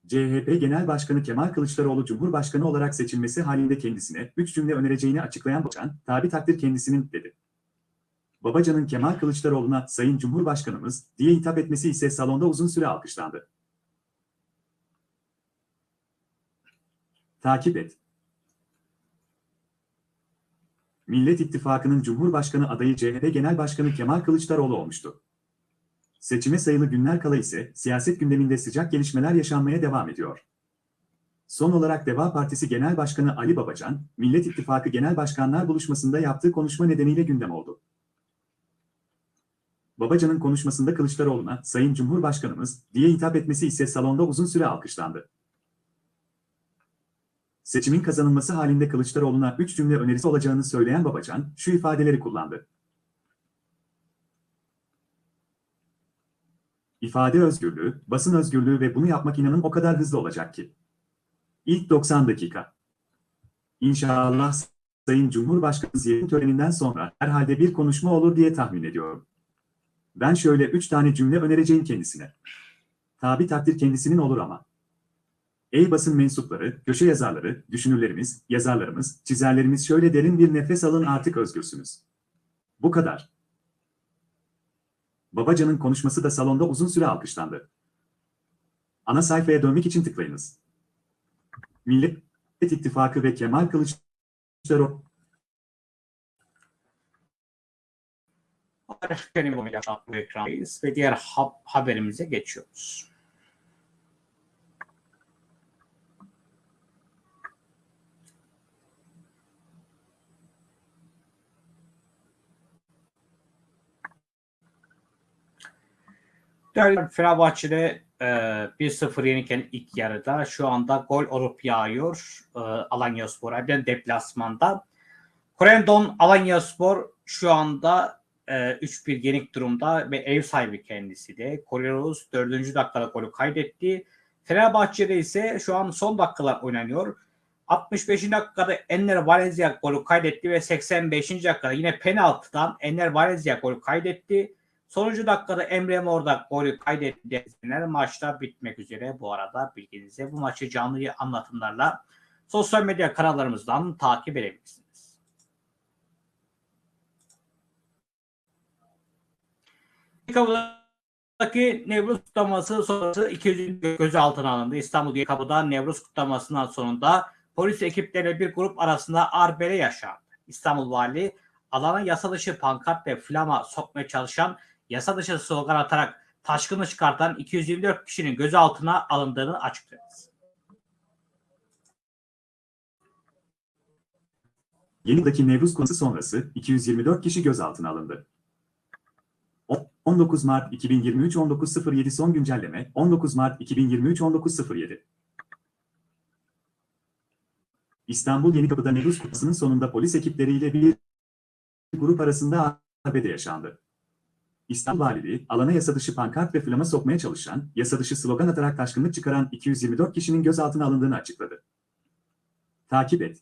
CHP Genel Başkanı Kemal Kılıçdaroğlu Cumhurbaşkanı olarak seçilmesi halinde kendisine üç cümle önereceğini açıklayan Babacan, tabi takdir kendisinin dedi. Babacan'ın Kemal Kılıçdaroğlu'na Sayın Cumhurbaşkanımız diye hitap etmesi ise salonda uzun süre alkışlandı. Takip et. Millet İttifakı'nın Cumhurbaşkanı adayı CHP Genel Başkanı Kemal Kılıçdaroğlu olmuştu. Seçime sayılı günler kala ise siyaset gündeminde sıcak gelişmeler yaşanmaya devam ediyor. Son olarak Deva Partisi Genel Başkanı Ali Babacan, Millet İttifakı Genel Başkanlar buluşmasında yaptığı konuşma nedeniyle gündem oldu. Babacan'ın konuşmasında Kılıçdaroğlu'na Sayın Cumhurbaşkanımız diye hitap etmesi ise salonda uzun süre alkışlandı. Seçimin kazanılması halinde Kılıçdaroğlu'na üç cümle önerisi olacağını söyleyen Babacan şu ifadeleri kullandı. İfade özgürlüğü, basın özgürlüğü ve bunu yapmak inanın o kadar hızlı olacak ki. İlk 90 dakika. İnşallah Sayın Cumhurbaşkanı ziyaret töreninden sonra herhalde bir konuşma olur diye tahmin ediyorum. Ben şöyle üç tane cümle önereceğim kendisine. Tabi takdir kendisinin olur ama. Ey basın mensupları, köşe yazarları, düşünürlerimiz, yazarlarımız, çizerlerimiz şöyle derin bir nefes alın artık özgürsünüz. Bu kadar. Babacan'ın konuşması da salonda uzun süre alkışlandı. Ana sayfaya dönmek için tıklayınız. Millet İttifakı ve Kemal Kılıçdaroğlu Benim bu bu ekrandayız ve diğer ha- haberimize geçiyoruz. Değerli Fenerbahçe'de e, 1-0 yenirken ilk yarıda şu anda gol olup yağıyor e, Alanyaspor. Hem deplasmanda. Korendon Alanyaspor şu anda e, 3-1 yenik durumda ve ev sahibi kendisi de. Korelos 4. dakikada golü kaydetti. Fenerbahçe'de ise şu an son dakikalar oynanıyor. 65. dakikada Enner Valencia golü kaydetti ve 85. dakikada yine penaltıdan Enner Valencia golü kaydetti. Sonuncu dakikada Emre Mor da golü kaydetti. Maçta bitmek üzere bu arada bilginize. Bu maçı canlı anlatımlarla sosyal medya kanallarımızdan takip edebilirsiniz. Kapıdaki Nevruz kutlaması sonrası 200 gözaltına alındı. İstanbul Kapı'da Nevruz kutlamasından sonunda polis ekipleriyle bir grup arasında arbele yaşandı. İstanbul Vali alana yasa dışı pankart ve flama sokmaya çalışan yasa dışı slogan atarak taşkını çıkartan 224 kişinin gözaltına alındığını açıkladı. Yenideki Nevruz konusu sonrası 224 kişi gözaltına alındı. 19 Mart 2023 19.07 son güncelleme 19 Mart 2023 19.07 İstanbul Yenikapı'da Nevruz Kutlası'nın sonunda polis ekipleriyle bir grup arasında arbede yaşandı. İstanbul Valiliği, alana yasa dışı pankart ve flama sokmaya çalışan, yasa dışı slogan atarak taşkınlık çıkaran 224 kişinin gözaltına alındığını açıkladı. Takip et.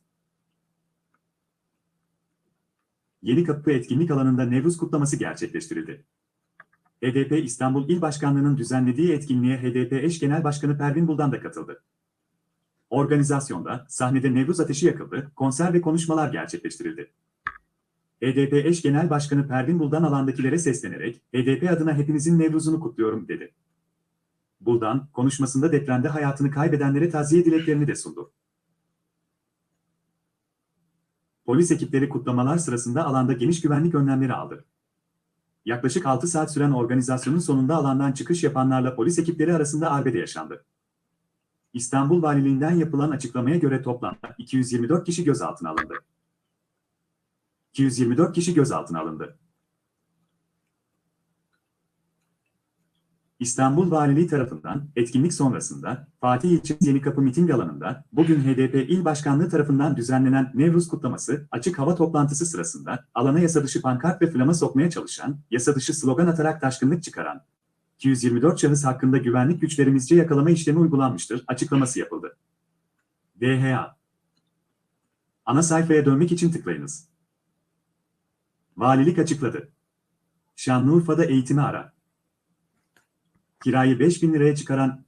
Yeni Kapı etkinlik alanında Nevruz kutlaması gerçekleştirildi. HDP İstanbul İl Başkanlığı'nın düzenlediği etkinliğe HDP eş genel başkanı Pervin Buldan da katıldı. Organizasyonda sahnede Nevruz ateşi yakıldı, konser ve konuşmalar gerçekleştirildi. HDP eş genel başkanı Pervin Buldan alandakilere seslenerek HDP adına hepinizin Nevruz'unu kutluyorum dedi. Buldan konuşmasında depremde hayatını kaybedenlere taziye dileklerini de sundu. Polis ekipleri kutlamalar sırasında alanda geniş güvenlik önlemleri aldı. Yaklaşık 6 saat süren organizasyonun sonunda alandan çıkış yapanlarla polis ekipleri arasında arbede yaşandı. İstanbul Valiliğinden yapılan açıklamaya göre toplamda 224 kişi gözaltına alındı. 224 kişi gözaltına alındı. İstanbul Valiliği tarafından etkinlik sonrasında Fatih İlçesi Yenikapı miting alanında bugün HDP İl Başkanlığı tarafından düzenlenen Nevruz kutlaması açık hava toplantısı sırasında alana yasa dışı pankart ve flama sokmaya çalışan, yasa dışı slogan atarak taşkınlık çıkaran 224 şahıs hakkında güvenlik güçlerimizce yakalama işlemi uygulanmıştır açıklaması yapıldı. DHA Ana sayfaya dönmek için tıklayınız. Valilik açıkladı. Şanlıurfa'da eğitimi ara. Kirayı 5000 liraya çıkaran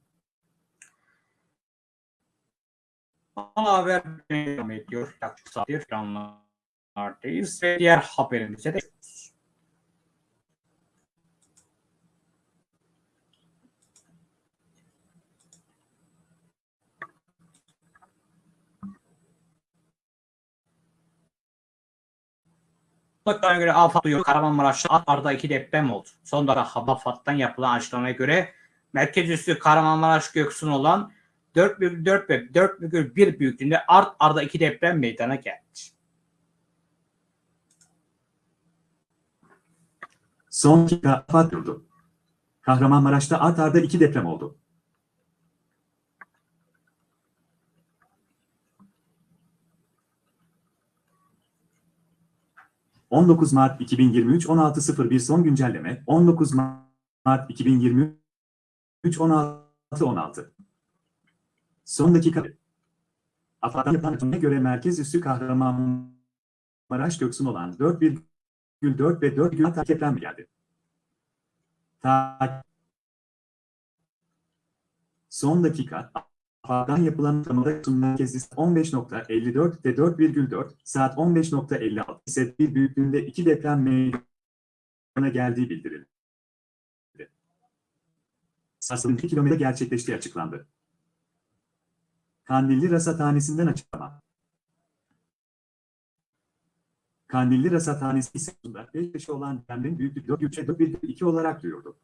Ana haber devam ediyor. Yaklaşık saattir ekranlardayız ve diğer haberimize de Mutlaka göre AFAD duyuyor. Kahramanmaraş'ta arda iki deprem oldu. Son dakika AFAD'dan yapılan açıklamaya göre merkez üstü Kahramanmaraş Göksun olan 4,4 ve 4,1 büyüklüğünde art arda iki deprem meydana geldi. son dakika afat durdu. Kahramanmaraş'ta art arda iki deprem oldu. ...19 Mart 2023 16.01 son güncelleme... ...19 Mart 2023 16.16 Son dakika... AFAD'dan yapılan göre merkez üssü Kahramanmaraş Göksun olan 4,4 ve 4,6 deprem geldi. Ta Son dakika AFAD'dan yapılan açıklamada merkezi 15.54 ve 4,4 saat 15.56 ise bir büyüklüğünde iki deprem meydana geldiği bildirildi. sarsılınca kilometre gerçekleştiği açıklandı. Kandilli Rasathanesi'nden açıklama. Kandilli Rasathanesi ise 5 yaşı olan depremin büyüklüğü 4.3'e 4.1.2 olarak duyurdu.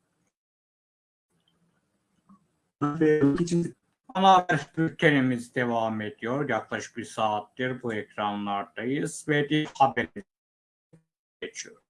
Ve için Ana haber bültenimiz devam ediyor. Yaklaşık bir saattir bu ekranlardayız ve bir haber geçiyor.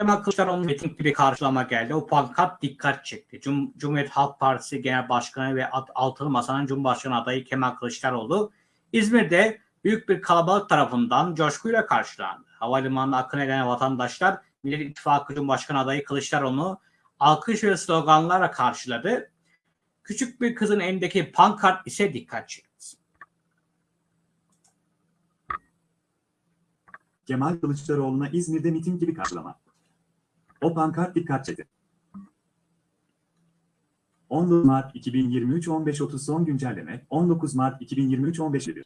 Kemal Kılıçdaroğlu'nun miting bir karşılama geldi. O pankart dikkat çekti. Cum Cumhuriyet Halk Partisi Genel Başkanı ve Altılı Masa'nın Cumhurbaşkanı adayı Kemal Kılıçdaroğlu İzmir'de büyük bir kalabalık tarafından coşkuyla karşılandı. Havalimanına akın eden vatandaşlar Millet İttifakı Cumhurbaşkanı adayı Kılıçdaroğlu'nu alkış ve sloganlarla karşıladı. Küçük bir kızın elindeki pankart ise dikkat çekti. Kemal Kılıçdaroğlu'na İzmir'de miting gibi karşılama. O pankart dikkat çekti. 19 Mart 2023 15.30 son güncelleme 19 Mart 2023 15.1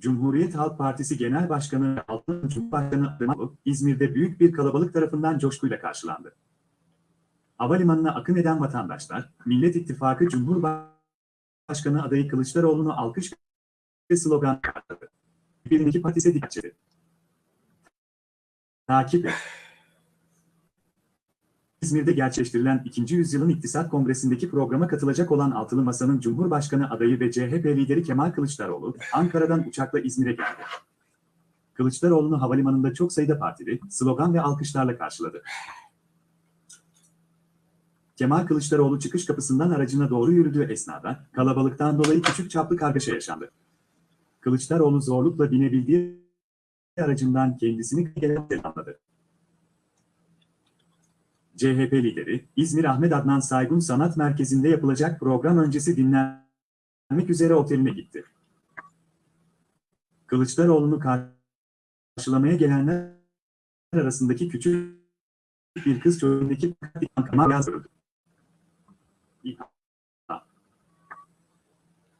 Cumhuriyet Halk Partisi Genel Başkanı Altın Cumhurbaşkanı Adımlı, İzmir'de büyük bir kalabalık tarafından coşkuyla karşılandı. Havalimanına akın eden vatandaşlar, Millet İttifakı Cumhurbaşkanı adayı Kılıçdaroğlu'nu alkış ve slogan karşıladı. Birindeki partisi dikkat çekti. Takip et. İzmir'de gerçekleştirilen 2. Yüzyılın İktisat Kongresi'ndeki programa katılacak olan Altılı Masa'nın Cumhurbaşkanı adayı ve CHP lideri Kemal Kılıçdaroğlu, Ankara'dan uçakla İzmir'e geldi. Kılıçdaroğlu'nu havalimanında çok sayıda partili, slogan ve alkışlarla karşıladı. Kemal Kılıçdaroğlu çıkış kapısından aracına doğru yürüdüğü esnada, kalabalıktan dolayı küçük çaplı kargaşa yaşandı. Kılıçdaroğlu zorlukla binebildiği aracından kendisini selamladı. CHP lideri, İzmir Ahmet Adnan Saygun Sanat Merkezi'nde yapılacak program öncesi dinlenmek üzere oteline gitti. Kılıçdaroğlu'nu karşılamaya gelenler arasındaki küçük bir kız çocuğundaki bankama yazdırıldı.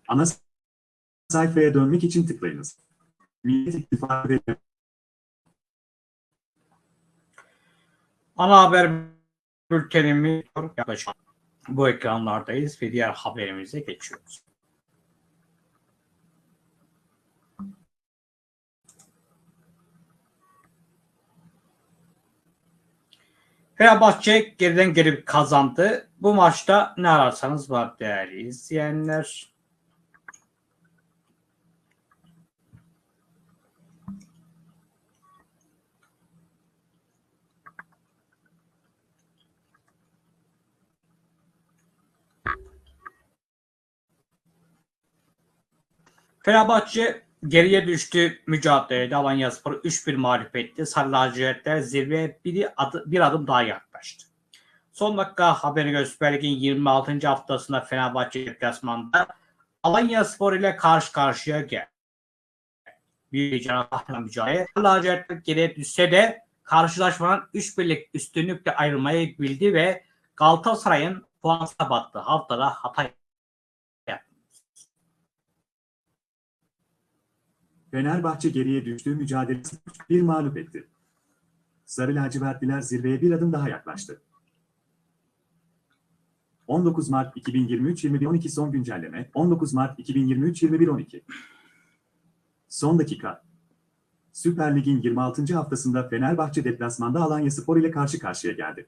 Ana sayfaya dönmek için tıklayınız. Millet İttifakı Ana haber bültenimiz yaklaşık bu ekranlardayız ve diğer haberimize geçiyoruz. Fenerbahçe geriden gelip kazandı. Bu maçta ne ararsanız var değerli izleyenler. Fenerbahçe geriye düştü mücadelede Alanyaspor 3-1 mağlup etti. Sarı lacivertler zirveye bir, adı, bir adım daha yaklaştı. Son dakika haberi göre Süper Lig'in 26. haftasında Fenerbahçe deplasmanda Alanyaspor ile karşı karşıya geldi. Bir canavarla mücadele. Lacivertler geriye düşse de karşılaşmanın 3 birlik üstünlükle ayrılmayı bildi ve Galatasaray'ın puan battığı haftada Hatay Fenerbahçe geriye düştüğü mücadelesi bir mağlup etti. Sarı lacivertliler zirveye bir adım daha yaklaştı. 19 Mart 2023 21.12 son güncelleme 19 Mart 2023 21.12 Son dakika Süper Lig'in 26. haftasında Fenerbahçe deplasmanda Alanyaspor ile karşı karşıya geldi.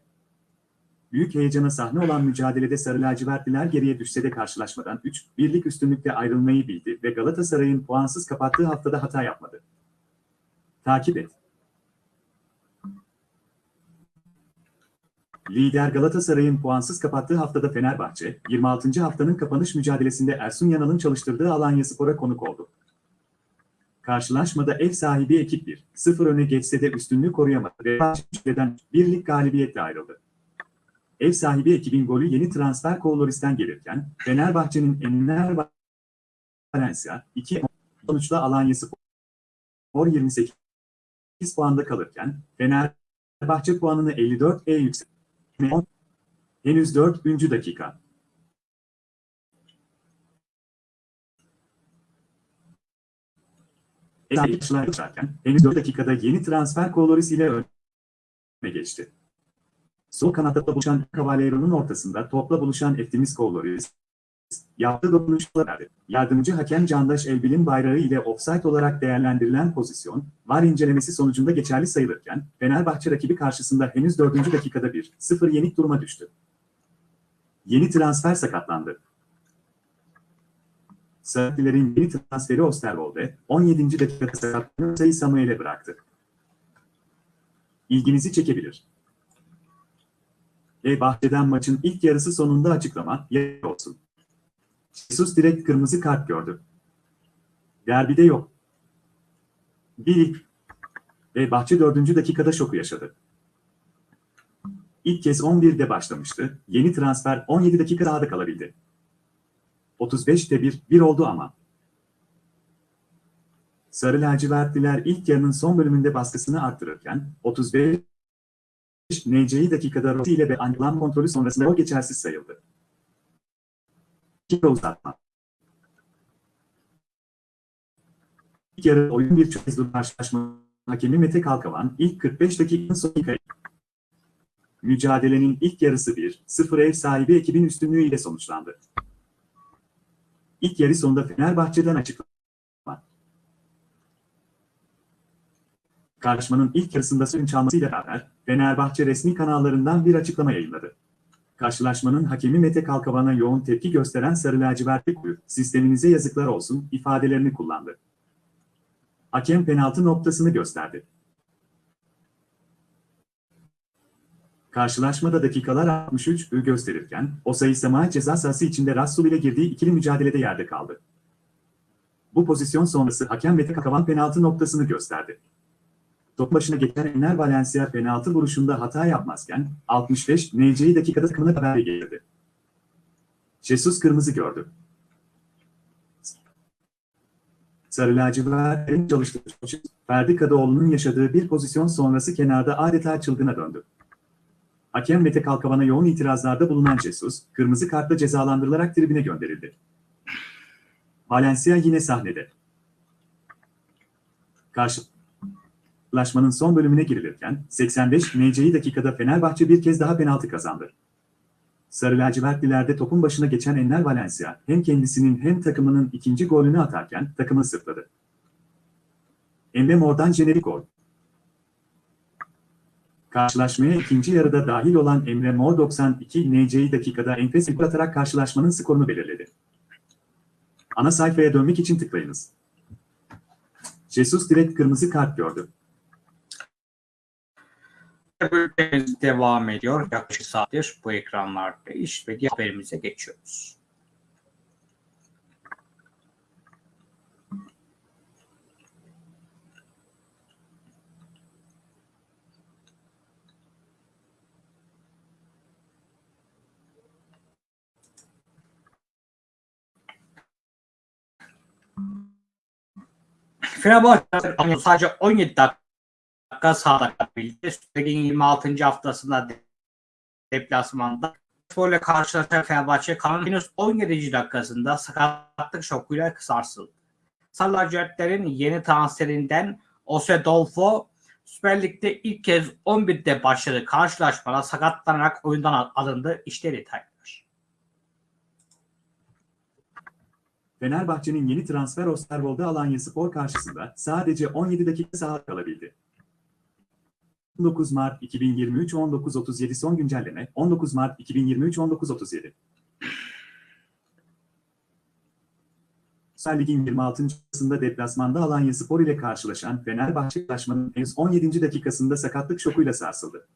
Büyük heyecana sahne olan mücadelede Sarı lacivertliler geriye düşse de karşılaşmadan 3 birlik üstünlükle ayrılmayı bildi ve Galatasaray'ın puansız kapattığı haftada hata yapmadı. Takip et. Lider Galatasaray'ın puansız kapattığı haftada Fenerbahçe, 26. haftanın kapanış mücadelesinde Ersun Yanal'ın çalıştırdığı Alanyaspor'a konuk oldu. Karşılaşmada ev sahibi ekip 1-0 öne geçse de üstünlüğü koruyamadı ve birlik galibiyetle ayrıldı. Ev sahibi ekibin golü yeni transfer Koloris'ten gelirken, Fenerbahçe'nin Enner Valencia 2 sonuçla Alanyaspor 28 puanda kalırken, Fenerbahçe puanını 54'e yükseltti. Henüz 4. dakika. Yaşarken henüz 4 dakikada yeni transfer Koloris ile öne geçti. Sol kanatta buluşan Cavaliero'nun ortasında topla buluşan Eftimis Koloris yaptığı dokunuşlar verdi. Yardımcı hakem Candaş Elbil'in bayrağı ile offside olarak değerlendirilen pozisyon, VAR incelemesi sonucunda geçerli sayılırken, Fenerbahçe rakibi karşısında henüz 4. dakikada 1-0 yenik duruma düştü. Yeni transfer sakatlandı. Sarıklilerin yeni transferi Osterwolde, 17. dakikada sakatlanıp sayı Samuel'e bıraktı. İlginizi çekebilir. E bahçeden maçın ilk yarısı sonunda açıklama, yer olsun. Jesus direkt kırmızı kart gördü. Derbide yok. Bir ilk. Ve Bahçe 4. dakikada şoku yaşadı. İlk kez 11'de başlamıştı. Yeni transfer 17 dakika daha da kalabildi. 35'te 1, 1 oldu ama. Sarı lacivertliler ilk yarının son bölümünde baskısını arttırırken 35 NC'yi dakikada Rossi ile ve anklam kontrolü sonrasında o geçersiz sayıldı. Dakika uzatma. İlk yarı oyun bir çözüm karşılaşma hakemi Mete Kalkavan ilk 45 dakikanın son kayıp. Mücadelenin ilk yarısı 1-0 ev sahibi ekibin üstünlüğü ile sonuçlandı. İlk yarı sonunda Fenerbahçe'den açıklama. Karşılaşmanın ilk yarısında suyun çalmasıyla beraber Fenerbahçe resmi kanallarından bir açıklama yayınladı. Karşılaşmanın hakemi Mete Kalkavan'a yoğun tepki gösteren Sarı Lacivertli Kulüp, sisteminize yazıklar olsun ifadelerini kullandı. Hakem penaltı noktasını gösterdi. Karşılaşmada dakikalar 63 ü gösterirken, o sayı Sema ceza sahası içinde Rassul ile girdiği ikili mücadelede yerde kaldı. Bu pozisyon sonrası hakem Mete Kalkavan penaltı noktasını gösterdi. Top başına geçen Enner Valencia penaltı vuruşunda hata yapmazken 65 NC'yi dakikada takımına haber geldi. Jesus kırmızı gördü. Sarı lacivertlerin çalıştığı Ferdi Kadıoğlu'nun yaşadığı bir pozisyon sonrası kenarda adeta çılgına döndü. Hakem Mete Kalkavan'a yoğun itirazlarda bulunan Jesus, kırmızı kartla cezalandırılarak tribüne gönderildi. Valencia yine sahnede. Karşılaşmanın son bölümüne girilirken 85 NC'yi dakikada Fenerbahçe bir kez daha penaltı kazandı. Sarı lacivertlilerde topun başına geçen Enner Valencia hem kendisinin hem takımının ikinci golünü atarken takımı sırtladı. Emre Mor'dan jenerik gol. Karşılaşmaya ikinci yarıda dahil olan Emre Mor 92 NC'yi dakikada enfes gol atarak karşılaşmanın skorunu belirledi. Ana sayfaya dönmek için tıklayınız. Jesus direkt kırmızı kart gördü. Bültenimiz devam ediyor. Yaklaşık saattir bu ekranlarda iş ve diğer haberimize geçiyoruz. Fenerbahçe sadece 17 dakika sahada kalabildi. Sürecin 26. haftasında deplasmanda Spor'la karşılaşan Fenerbahçe kanalın henüz 17. dakikasında sakatlık şokuyla sarsıldı. Sarı lacivertlerin yeni transferinden Ose Dolfo Süper Lig'de ilk kez 11'de başladı karşılaşmada sakatlanarak oyundan alındı. İşte detaylar. Fenerbahçe'nin yeni transfer Osterwolde Alanya Spor karşısında sadece 17 dakika sahada kalabildi. 19 Mart 2023 19.37 son güncelleme 19 Mart 2023 19.37 Süper Lig'in 26. haftasında deplasmanda Alanya Spor ile karşılaşan Fenerbahçe karşılaşmanın henüz 17. dakikasında sakatlık şokuyla sarsıldı.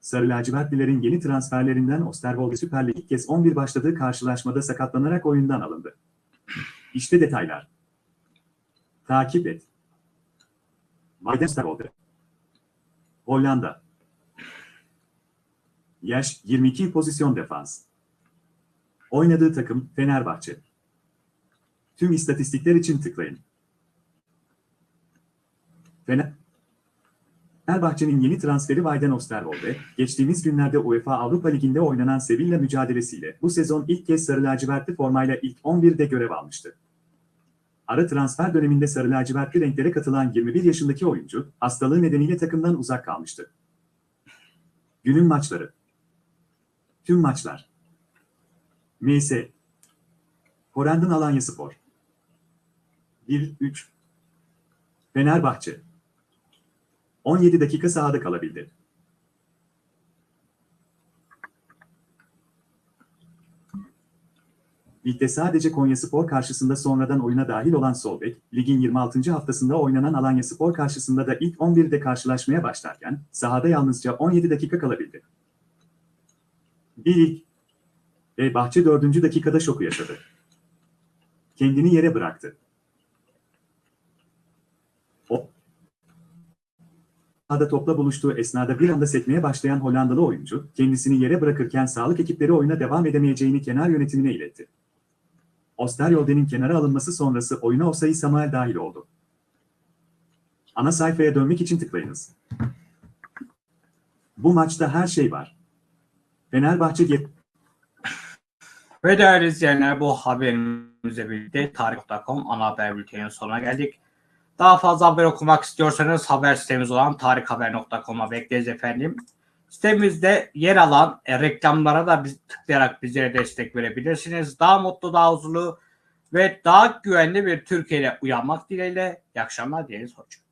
Sarı lacivertlilerin yeni transferlerinden Osterwolde Süper Lig kez 11 başladığı karşılaşmada sakatlanarak oyundan alındı. İşte detaylar. Takip et. Weidensterwolde. Hollanda. Yaş 22 pozisyon defans. Oynadığı takım Fenerbahçe. Tüm istatistikler için tıklayın. Fener Fenerbahçe'nin yeni transferi Vayden Osterwolde, geçtiğimiz günlerde UEFA Avrupa Ligi'nde oynanan Sevilla mücadelesiyle bu sezon ilk kez sarı lacivertli formayla ilk 11'de görev almıştı. Ara transfer döneminde sarı lacivertli renklere katılan 21 yaşındaki oyuncu, hastalığı nedeniyle takımdan uzak kalmıştı. Günün maçları. Tüm maçlar. MS. Horendon Alanya Spor. 1-3. Fenerbahçe. 17 dakika sahada kalabildi. Ligde sadece Konyaspor karşısında sonradan oyuna dahil olan Solbek, ligin 26. haftasında oynanan Alanyaspor karşısında da ilk 11'de karşılaşmaya başlarken sahada yalnızca 17 dakika kalabildi. Bir ve Bahçe 4. dakikada şoku yaşadı. Kendini yere bıraktı. O sahada topla buluştuğu esnada bir anda sekmeye başlayan Hollandalı oyuncu, kendisini yere bırakırken sağlık ekipleri oyuna devam edemeyeceğini kenar yönetimine iletti. Osterwolde'nin kenara alınması sonrası oyuna Osayi Samuel dahil oldu. Ana sayfaya dönmek için tıklayınız. Bu maçta her şey var. Fenerbahçe Ve değerli izleyenler bu haberimizle birlikte tarih.com ana haber bülteninin sonuna geldik. Daha fazla haber okumak istiyorsanız haber sitemiz olan tarikhaber.com'a bekleriz efendim. Sitemizde yer alan e, reklamlara da biz, tıklayarak bizlere destek verebilirsiniz. Daha mutlu, daha huzurlu ve daha güvenli bir Türkiye'de uyanmak dileğiyle. İyi akşamlar dileriz. Hoşçakalın.